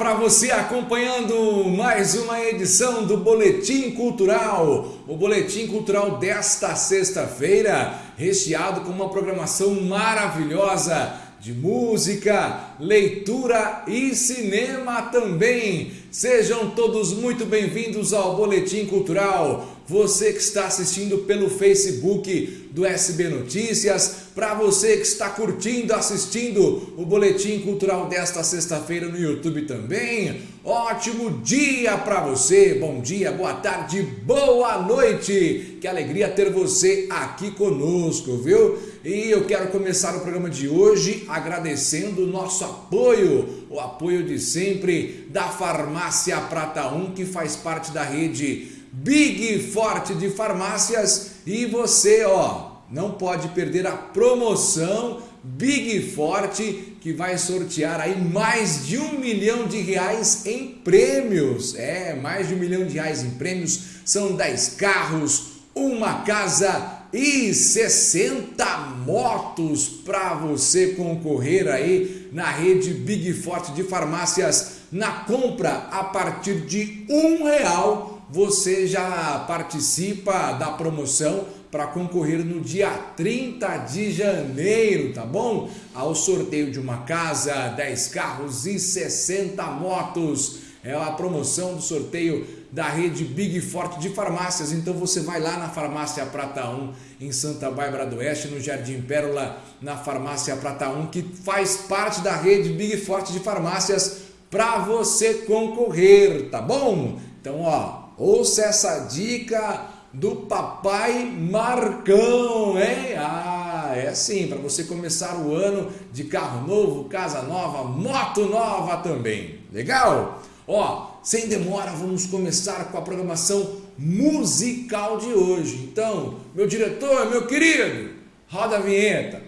para você acompanhando mais uma edição do Boletim Cultural. O Boletim Cultural desta sexta-feira, recheado com uma programação maravilhosa de música, leitura e cinema também. Sejam todos muito bem-vindos ao Boletim Cultural. Você que está assistindo pelo Facebook do SB Notícias, para você que está curtindo, assistindo o Boletim Cultural desta sexta-feira no YouTube também. Ótimo dia para você, bom dia, boa tarde, boa noite. Que alegria ter você aqui conosco, viu? E eu quero começar o programa de hoje agradecendo o nosso apoio, o apoio de sempre da Farmácia Prata 1, que faz parte da rede Big Forte de Farmácias e você, ó, não pode perder a promoção Big Forte que vai sortear aí mais de um milhão de reais em prêmios. É, mais de um milhão de reais em prêmios. São 10 carros, uma casa e 60 motos para você concorrer aí na rede Big Forte de farmácias. Na compra a partir de um real você já participa da promoção para concorrer no dia 30 de janeiro, tá bom? Ao sorteio de uma casa, 10 carros e 60 motos. É a promoção do sorteio da rede Big Forte de farmácias. Então você vai lá na Farmácia Prata 1 em Santa Bárbara do Oeste, no Jardim Pérola, na Farmácia Prata 1, que faz parte da rede Big Forte de farmácias para você concorrer, tá bom? Então, ó, Ouça essa dica do papai Marcão, hein? Ah, é assim, para você começar o ano de carro novo, casa nova, moto nova também. Legal? Ó, sem demora, vamos começar com a programação musical de hoje. Então, meu diretor, meu querido, roda a vinheta.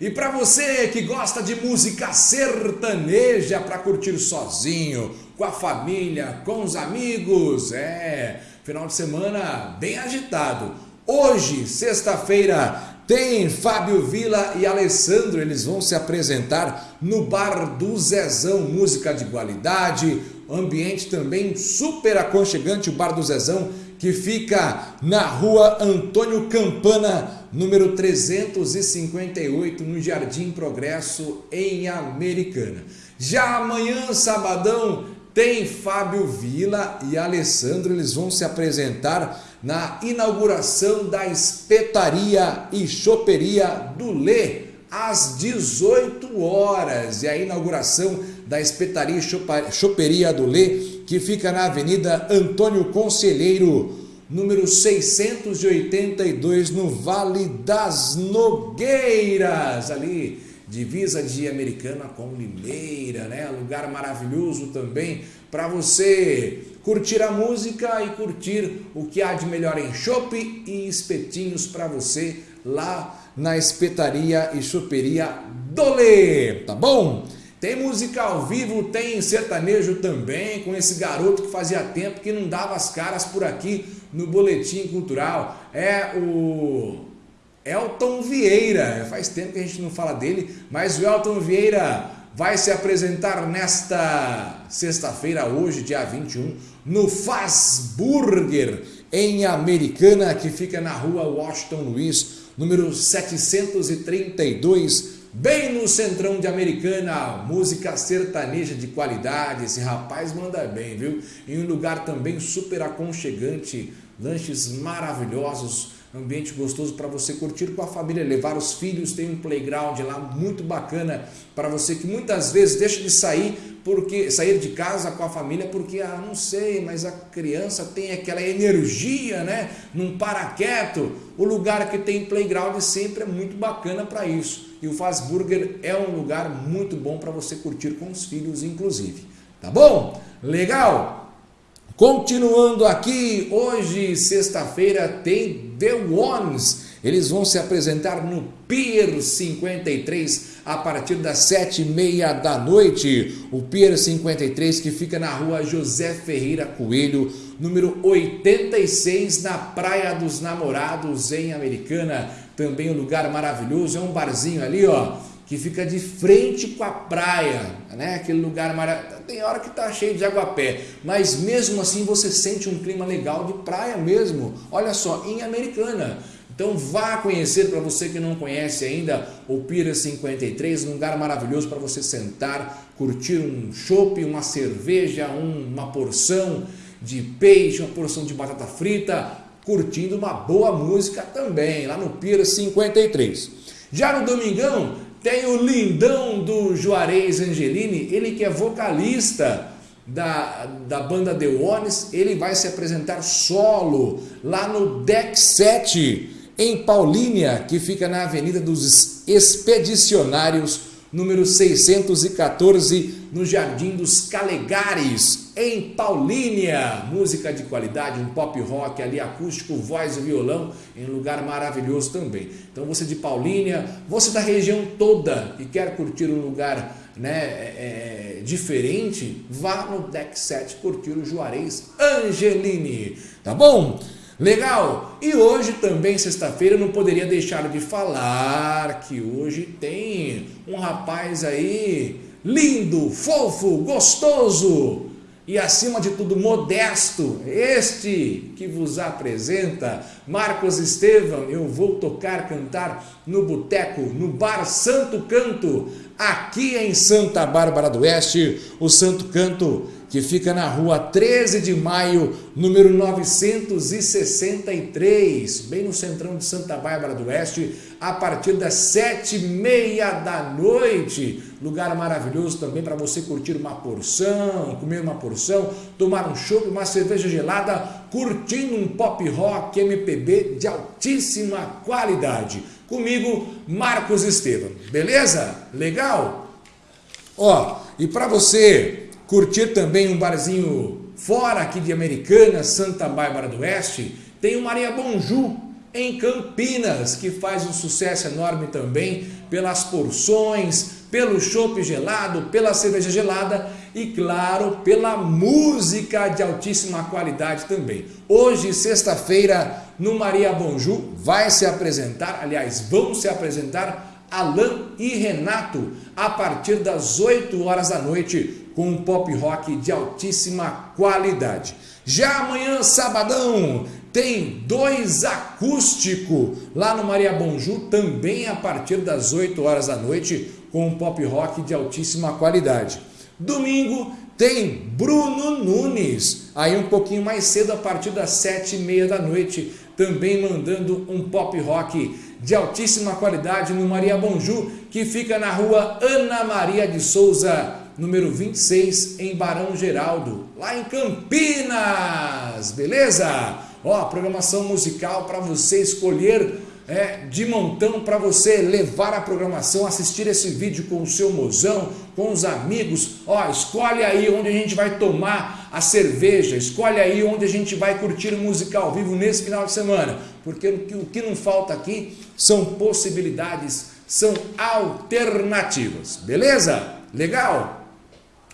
E para você que gosta de música sertaneja para curtir sozinho, com a família, com os amigos, é, final de semana bem agitado. Hoje, sexta-feira, tem Fábio Vila e Alessandro, eles vão se apresentar no Bar do Zezão, música de qualidade, ambiente também super aconchegante, o Bar do Zezão, que fica na rua Antônio Campana, número 358, no Jardim Progresso, em Americana. Já amanhã, sabadão, tem Fábio Vila e Alessandro, eles vão se apresentar na inauguração da espetaria e choperia do Lê, às 18 horas. E a inauguração da espetaria e choperia do Lê, que fica na Avenida Antônio Conselheiro, número 682, no Vale das Nogueiras, ali, divisa de Americana com Limeira, né? Lugar maravilhoso também para você curtir a música e curtir o que há de melhor em chopp e espetinhos para você lá na espetaria e choperia Dole, tá bom? Tem música ao vivo, tem sertanejo também, com esse garoto que fazia tempo que não dava as caras por aqui no Boletim Cultural. É o Elton Vieira. Faz tempo que a gente não fala dele, mas o Elton Vieira vai se apresentar nesta sexta-feira, hoje, dia 21, no Faz Burger, em Americana, que fica na rua Washington Luiz, número 732, bem no centrão de Americana, música sertaneja de qualidade, esse rapaz manda bem, viu? Em um lugar também super aconchegante, lanches maravilhosos, ambiente gostoso para você curtir com a família, levar os filhos, tem um playground lá muito bacana para você que muitas vezes deixa de sair porque sair de casa com a família porque ah, não sei, mas a criança tem aquela energia, né? Não para quieto. O lugar que tem playground sempre é muito bacana para isso. E o Faz Burger é um lugar muito bom para você curtir com os filhos inclusive. Tá bom? Legal? Continuando aqui, hoje, sexta-feira, tem The Ones. Eles vão se apresentar no Pier 53 a partir das sete e meia da noite. O Pier 53 que fica na rua José Ferreira Coelho, número 86, na Praia dos Namorados, em Americana. Também um lugar maravilhoso, é um barzinho ali, ó que fica de frente com a praia, né? Aquele lugar maravilhoso. Tem hora que tá cheio de água a pé, mas mesmo assim você sente um clima legal de praia mesmo. Olha só, em Americana. Então vá conhecer para você que não conhece ainda o Pira 53, um lugar maravilhoso para você sentar, curtir um chopp, uma cerveja, um, uma porção de peixe, uma porção de batata frita, curtindo uma boa música também, lá no Pira 53. Já no Domingão tem o lindão do Juarez Angelini, ele que é vocalista da, da banda The Ones, ele vai se apresentar solo lá no Deck 7 em Paulínia, que fica na Avenida dos Expedicionários, número 614, no Jardim dos Calegares, em Paulínia. Música de qualidade, um pop rock ali, acústico, voz e violão, em um lugar maravilhoso também. Então você de Paulínia, você da região toda e quer curtir um lugar né, é, é diferente, vá no Deck 7 curtir o Juarez Angelini, tá bom? Legal! E hoje também, sexta-feira, não poderia deixar de falar que hoje tem um rapaz aí lindo, fofo, gostoso e acima de tudo modesto. Este que vos apresenta, Marcos Estevam, eu vou tocar, cantar no boteco, no bar Santo Canto, aqui em Santa Bárbara do Oeste, o Santo Canto que fica na rua 13 de maio, número 963, bem no centrão de Santa Bárbara do Oeste, a partir das sete e meia da noite. Lugar maravilhoso também para você curtir uma porção, comer uma porção, tomar um chopp, uma cerveja gelada, curtindo um pop rock MPB de altíssima qualidade. Comigo, Marcos Estevam. Beleza? Legal? Ó, e para você curtir também um barzinho fora aqui de Americana, Santa Bárbara do Oeste, tem o Maria Bonju em Campinas, que faz um sucesso enorme também pelas porções, pelo chopp gelado, pela cerveja gelada e, claro, pela música de altíssima qualidade também. Hoje, sexta-feira, no Maria Bonju, vai se apresentar, aliás, vão se apresentar Alain e Renato a partir das 8 horas da noite com um pop rock de altíssima qualidade. Já amanhã, sabadão, tem dois acústico lá no Maria Bonju, também a partir das 8 horas da noite, com um pop rock de altíssima qualidade. Domingo tem Bruno Nunes, aí um pouquinho mais cedo, a partir das sete e meia da noite, também mandando um pop rock de altíssima qualidade no Maria Bonju, que fica na rua Ana Maria de Souza, número 26, em Barão Geraldo, lá em Campinas, beleza? Ó, programação musical para você escolher é, de montão para você levar a programação, assistir esse vídeo com o seu mozão, com os amigos. Ó, escolhe aí onde a gente vai tomar a cerveja, escolhe aí onde a gente vai curtir música ao vivo nesse final de semana, porque o que não falta aqui são possibilidades, são alternativas, beleza? Legal?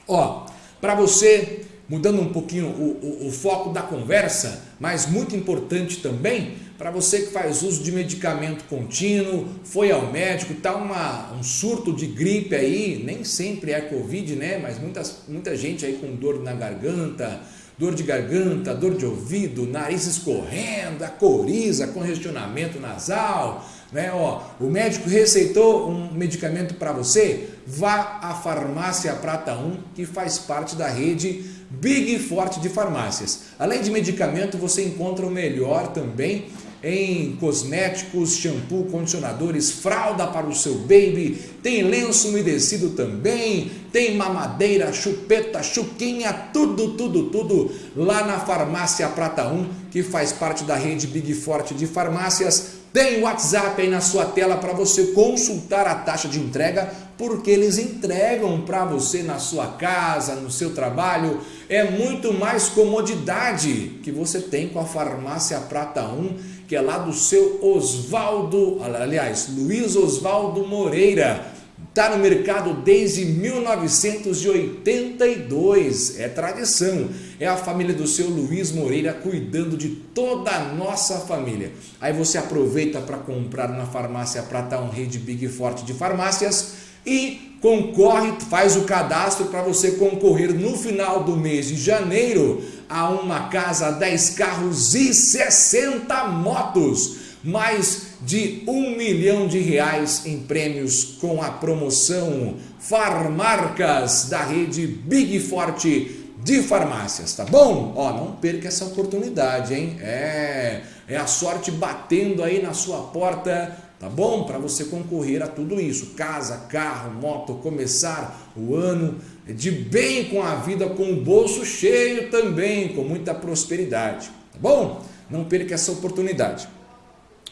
Ó, para você, mudando um pouquinho o, o, o, foco da conversa, mas muito importante também, para você que faz uso de medicamento contínuo, foi ao médico, tá uma, um surto de gripe aí, nem sempre é Covid, né? Mas muitas, muita gente aí com dor na garganta, dor de garganta, dor de ouvido, nariz escorrendo, a coriza, congestionamento nasal, né? Ó, o médico receitou um medicamento para você, vá à Farmácia Prata 1, que faz parte da rede Big Forte de farmácias. Além de medicamento, você encontra o melhor também em cosméticos, shampoo, condicionadores, fralda para o seu baby, tem lenço umedecido também, tem mamadeira, chupeta, chuquinha, tudo, tudo, tudo lá na Farmácia Prata 1, que faz parte da rede Big Forte de farmácias tem o WhatsApp aí na sua tela para você consultar a taxa de entrega, porque eles entregam para você na sua casa, no seu trabalho. É muito mais comodidade que você tem com a Farmácia Prata 1, que é lá do seu Oswaldo, aliás, Luiz Oswaldo Moreira Está no mercado desde 1982, é tradição. É a família do seu Luiz Moreira cuidando de toda a nossa família. Aí você aproveita para comprar na farmácia Prata um rede Big Forte de farmácias e concorre, faz o cadastro para você concorrer no final do mês de janeiro a uma casa, 10 carros e 60 motos. Mais de um milhão de reais em prêmios com a promoção Farmarcas da rede Big Forte de farmácias, tá bom? Ó, não perca essa oportunidade, hein? É, é a sorte batendo aí na sua porta, tá bom? Para você concorrer a tudo isso, casa, carro, moto, começar o ano de bem com a vida, com o bolso cheio também, com muita prosperidade, tá bom? Não perca essa oportunidade.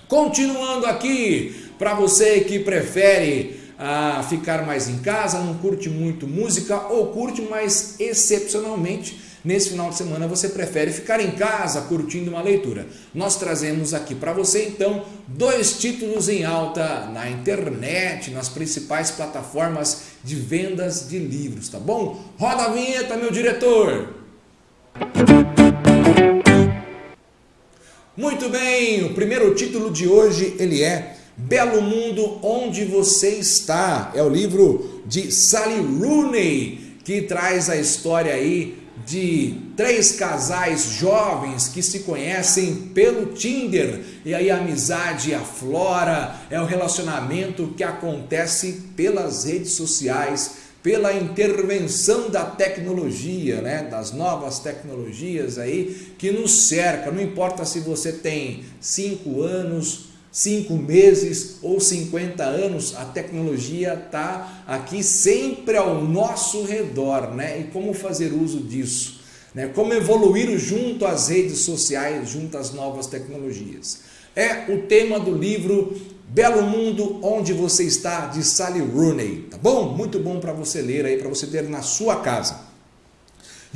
Continuando aqui, para você que prefere ah, ficar mais em casa, não curte muito música ou curte, mas excepcionalmente nesse final de semana você prefere ficar em casa curtindo uma leitura. Nós trazemos aqui para você então dois títulos em alta na internet, nas principais plataformas de vendas de livros, tá bom? Roda a vinheta, meu diretor! Muito bem, o primeiro título de hoje ele é Belo Mundo Onde Você Está. É o livro de Sally Rooney, que traz a história aí de três casais jovens que se conhecem pelo Tinder e aí a amizade aflora, é o relacionamento que acontece pelas redes sociais pela intervenção da tecnologia, né, das novas tecnologias aí que nos cerca. Não importa se você tem 5 anos, 5 meses ou 50 anos, a tecnologia está aqui sempre ao nosso redor, né? E como fazer uso disso? Né? Como evoluir junto às redes sociais, junto às novas tecnologias? É o tema do livro Belo Mundo, Onde Você Está, de Sally Rooney, tá bom? Muito bom para você ler aí, para você ter na sua casa.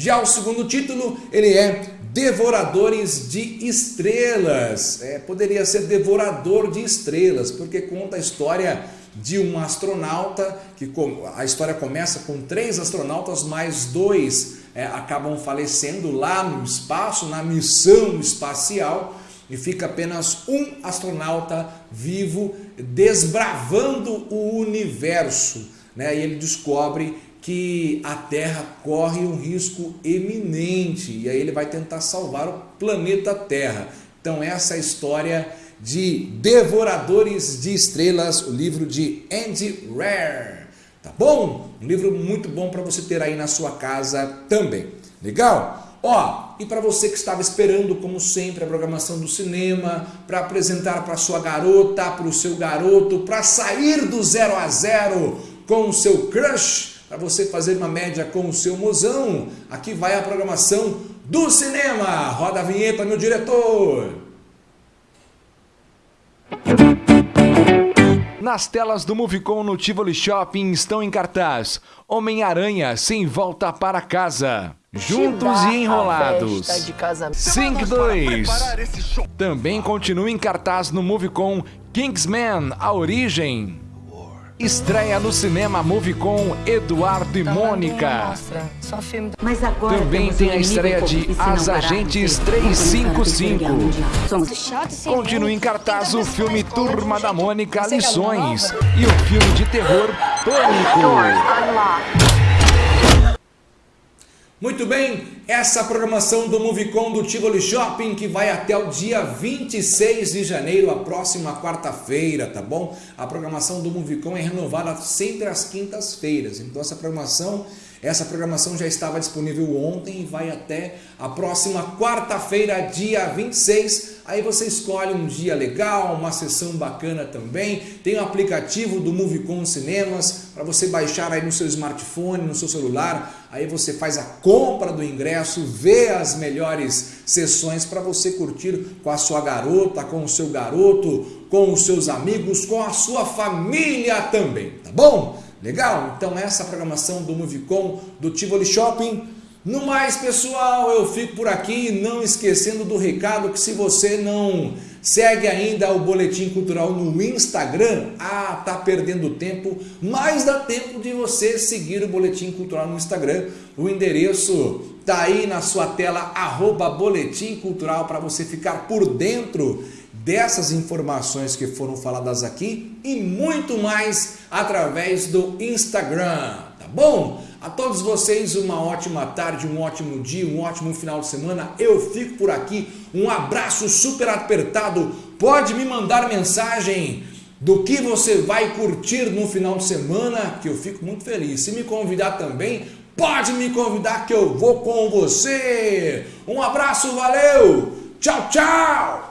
Já o segundo título, ele é Devoradores de Estrelas. É, poderia ser Devorador de Estrelas, porque conta a história de um astronauta, que a história começa com três astronautas, mais dois é, acabam falecendo lá no espaço, na missão espacial, e fica apenas um astronauta vivo desbravando o universo. Né? E ele descobre que a Terra corre um risco eminente e aí ele vai tentar salvar o planeta Terra. Então essa é a história de Devoradores de Estrelas, o livro de Andy Rare. Tá bom? Um livro muito bom para você ter aí na sua casa também. Legal? Ó, e para você que estava esperando, como sempre, a programação do cinema, para apresentar para sua garota, para o seu garoto, para sair do zero a zero com o seu crush, para você fazer uma média com o seu mozão, aqui vai a programação do cinema. Roda a vinheta, meu diretor. Nas telas do Movicon no Tivoli Shopping estão em cartaz Homem-Aranha sem volta para casa. Juntos e Enrolados. Sync 2. Também continua em cartaz no Movicon Kingsman, A Origem. Estreia no cinema Movicon Eduardo e Mônica. Também tem a estreia de As Agentes 355. Continua em cartaz o filme Turma da Mônica Lições e o filme de terror Pânico. Muito bem, essa programação do Movicon do Tivoli Shopping que vai até o dia 26 de janeiro, a próxima quarta-feira, tá bom? A programação do Movicon é renovada sempre às quintas-feiras, então essa programação essa programação já estava disponível ontem e vai até a próxima quarta-feira, dia 26. Aí você escolhe um dia legal, uma sessão bacana também. Tem o aplicativo do Movicon Cinemas para você baixar aí no seu smartphone, no seu celular. Aí você faz a compra do ingresso, vê as melhores sessões para você curtir com a sua garota, com o seu garoto, com os seus amigos, com a sua família também, tá bom? Legal? Então essa programação do Movicon, do Tivoli Shopping. No mais, pessoal, eu fico por aqui, não esquecendo do recado que se você não segue ainda o Boletim Cultural no Instagram, ah, tá perdendo tempo, mas dá tempo de você seguir o Boletim Cultural no Instagram. O endereço tá aí na sua tela, arroba Boletim Cultural, para você ficar por dentro dessas informações que foram faladas aqui e muito mais através do Instagram, tá bom? A todos vocês uma ótima tarde, um ótimo dia, um ótimo final de semana. Eu fico por aqui. Um abraço super apertado. Pode me mandar mensagem do que você vai curtir no final de semana, que eu fico muito feliz. Se me convidar também, pode me convidar que eu vou com você. Um abraço, valeu! Tchau, tchau!